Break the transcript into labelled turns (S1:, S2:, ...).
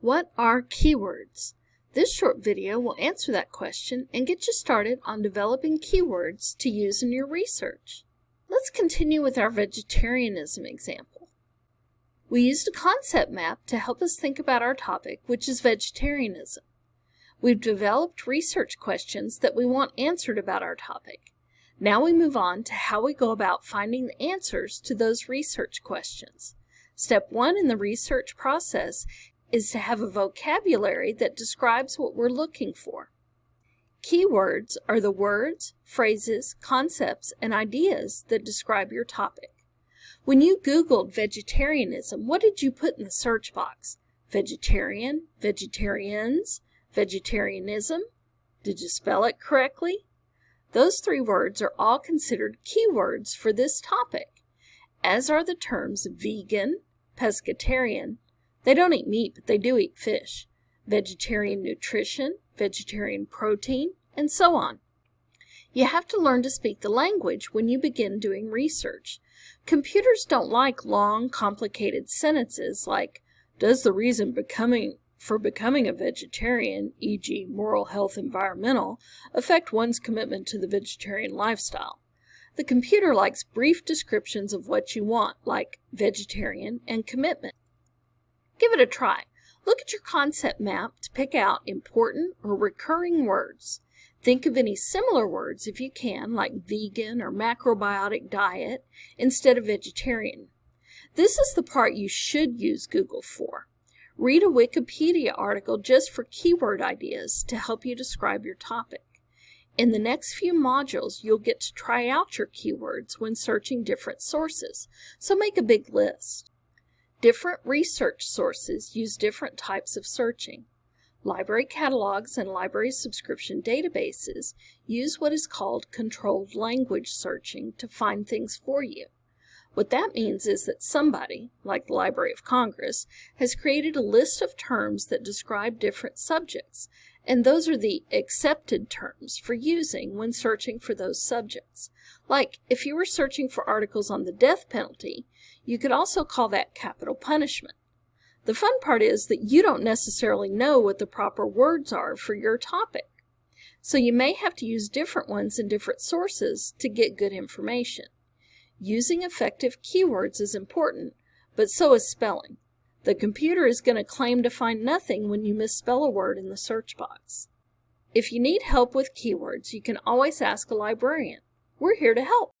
S1: What are keywords? This short video will answer that question and get you started on developing keywords to use in your research. Let's continue with our vegetarianism example. We used a concept map to help us think about our topic, which is vegetarianism. We've developed research questions that we want answered about our topic. Now we move on to how we go about finding the answers to those research questions. Step one in the research process is to have a vocabulary that describes what we're looking for. Keywords are the words, phrases, concepts, and ideas that describe your topic. When you Googled vegetarianism, what did you put in the search box? Vegetarian, vegetarians, vegetarianism? Did you spell it correctly? Those three words are all considered keywords for this topic, as are the terms vegan, pescatarian, they don't eat meat, but they do eat fish, vegetarian nutrition, vegetarian protein, and so on. You have to learn to speak the language when you begin doing research. Computers don't like long, complicated sentences like, does the reason becoming for becoming a vegetarian, e.g. moral health environmental, affect one's commitment to the vegetarian lifestyle? The computer likes brief descriptions of what you want, like vegetarian and commitment. Give it a try. Look at your concept map to pick out important or recurring words. Think of any similar words if you can, like vegan or macrobiotic diet, instead of vegetarian. This is the part you should use Google for. Read a Wikipedia article just for keyword ideas to help you describe your topic. In the next few modules, you'll get to try out your keywords when searching different sources, so make a big list. Different research sources use different types of searching. Library catalogs and library subscription databases use what is called controlled language searching to find things for you. What that means is that somebody, like the Library of Congress, has created a list of terms that describe different subjects, and those are the accepted terms for using when searching for those subjects. Like, if you were searching for articles on the death penalty, you could also call that capital punishment. The fun part is that you don't necessarily know what the proper words are for your topic. So you may have to use different ones in different sources to get good information. Using effective keywords is important, but so is spelling. The computer is going to claim to find nothing when you misspell a word in the search box. If you need help with keywords, you can always ask a librarian. We're here to help.